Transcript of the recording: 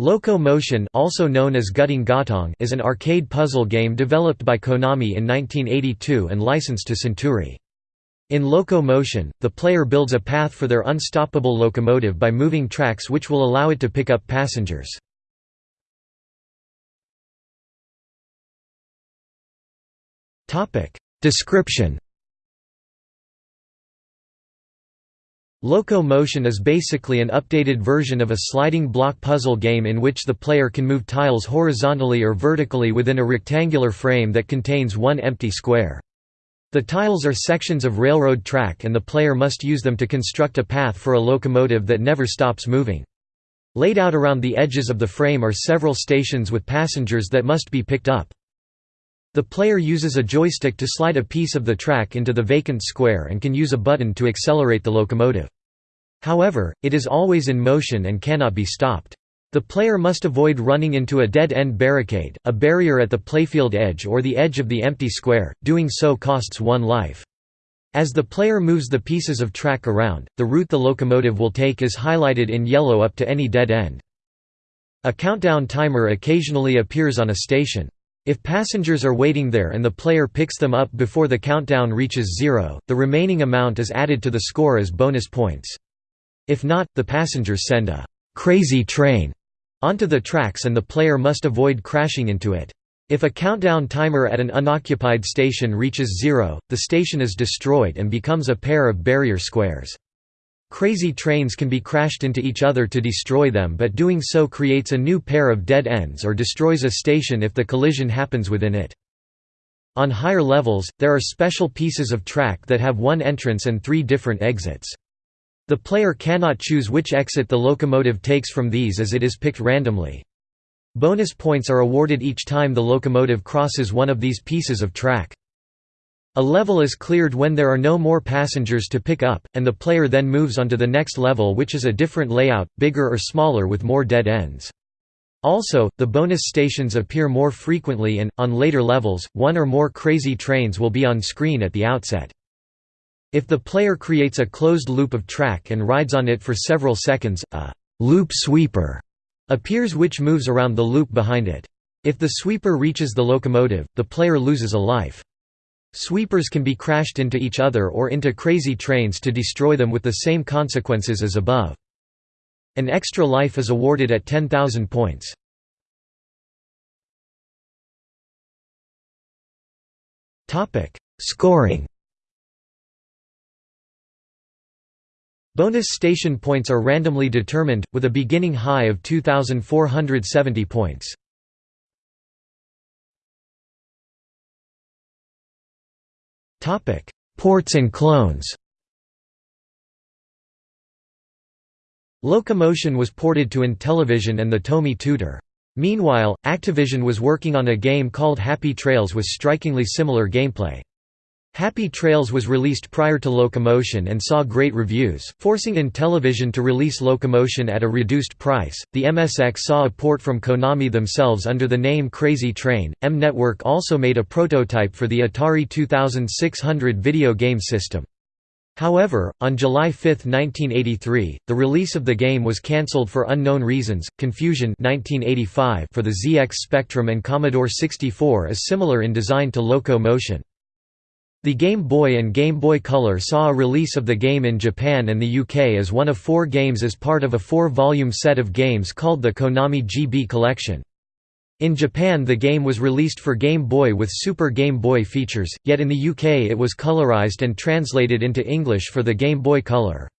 Loco Motion also known as Guttang Gottong is an arcade puzzle game developed by Konami in 1982 and licensed to Centuri. In Loco Motion, the player builds a path for their unstoppable locomotive by moving tracks which will allow it to pick up passengers. Description Loco Motion is basically an updated version of a sliding block puzzle game in which the player can move tiles horizontally or vertically within a rectangular frame that contains one empty square. The tiles are sections of railroad track and the player must use them to construct a path for a locomotive that never stops moving. Laid out around the edges of the frame are several stations with passengers that must be picked up. The player uses a joystick to slide a piece of the track into the vacant square and can use a button to accelerate the locomotive. However, it is always in motion and cannot be stopped. The player must avoid running into a dead-end barricade, a barrier at the playfield edge or the edge of the empty square, doing so costs one life. As the player moves the pieces of track around, the route the locomotive will take is highlighted in yellow up to any dead end. A countdown timer occasionally appears on a station. If passengers are waiting there and the player picks them up before the countdown reaches zero, the remaining amount is added to the score as bonus points. If not, the passengers send a «crazy train» onto the tracks and the player must avoid crashing into it. If a countdown timer at an unoccupied station reaches zero, the station is destroyed and becomes a pair of barrier squares. Crazy trains can be crashed into each other to destroy them but doing so creates a new pair of dead ends or destroys a station if the collision happens within it. On higher levels, there are special pieces of track that have one entrance and three different exits. The player cannot choose which exit the locomotive takes from these as it is picked randomly. Bonus points are awarded each time the locomotive crosses one of these pieces of track. A level is cleared when there are no more passengers to pick up, and the player then moves on to the next level which is a different layout, bigger or smaller with more dead ends. Also, the bonus stations appear more frequently and, on later levels, one or more crazy trains will be on screen at the outset. If the player creates a closed loop of track and rides on it for several seconds, a «loop sweeper» appears which moves around the loop behind it. If the sweeper reaches the locomotive, the player loses a life. Sweepers can be crashed into each other or into crazy trains to destroy them with the same consequences as above. An extra life is awarded at 10,000 points. Scoring Bonus station points are randomly determined, with a beginning high of 2,470 points. Ports and clones Loco Motion was ported to Intellivision and the Tomy Tutor. Meanwhile, Activision was working on a game called Happy Trails with strikingly similar gameplay. Happy Trails was released prior to Locomotion and saw great reviews, forcing Intellivision to release Locomotion at a reduced price. The MSX saw a port from Konami themselves under the name Crazy Train. M Network also made a prototype for the Atari 2600 video game system. However, on July 5, 1983, the release of the game was cancelled for unknown reasons. Confusion 1985 for the ZX Spectrum and Commodore 64 is similar in design to Loco Motion. The Game Boy and Game Boy Color saw a release of the game in Japan and the UK as one of four games as part of a four-volume set of games called the Konami GB Collection. In Japan the game was released for Game Boy with Super Game Boy features, yet in the UK it was colorized and translated into English for the Game Boy Color.